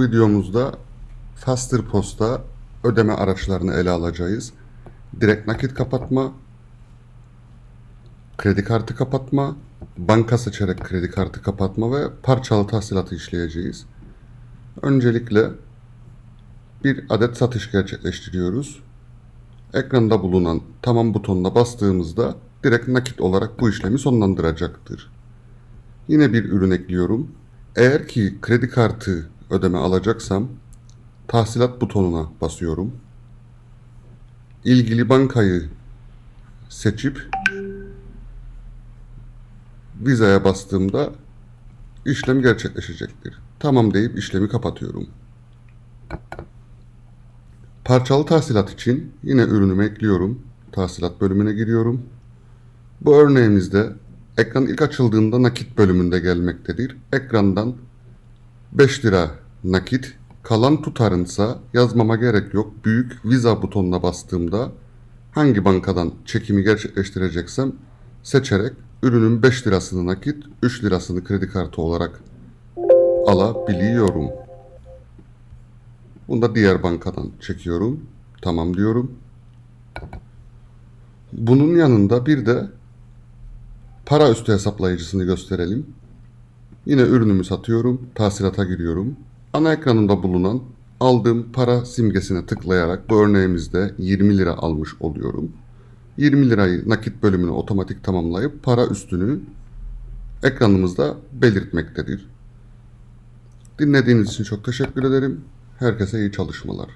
Videomuzda Faster Post'a ödeme araçlarını ele alacağız. Direkt nakit kapatma, kredi kartı kapatma, banka seçerek kredi kartı kapatma ve parçalı tahsilatı işleyeceğiz. Öncelikle bir adet satış gerçekleştiriyoruz. Ekranda bulunan tamam butonuna bastığımızda direkt nakit olarak bu işlemi sonlandıracaktır. Yine bir ürün ekliyorum. Eğer ki kredi kartı ödeme alacaksam tahsilat butonuna basıyorum. İlgili bankayı seçip vizaya bastığımda işlem gerçekleşecektir. Tamam deyip işlemi kapatıyorum. Parçalı tahsilat için yine ürünümü ekliyorum. Tahsilat bölümüne giriyorum. Bu örneğimizde ekran ilk açıldığında nakit bölümünde gelmektedir. Ekrandan 5 lira nakit, kalan tutarınsa yazmama gerek yok. Büyük Visa butonuna bastığımda hangi bankadan çekimi gerçekleştireceksem seçerek ürünün 5 lirasını nakit, 3 lirasını kredi kartı olarak alabiliyorum. Bunu da diğer bankadan çekiyorum. Tamam diyorum. Bunun yanında bir de para üstü hesaplayıcısını gösterelim. Yine ürünümü satıyorum. Tahsilata giriyorum. Ana ekranında bulunan aldığım para simgesine tıklayarak bu örneğimizde 20 lira almış oluyorum. 20 lirayı nakit bölümünü otomatik tamamlayıp para üstünü ekranımızda belirtmektedir. Dinlediğiniz için çok teşekkür ederim. Herkese iyi çalışmalar.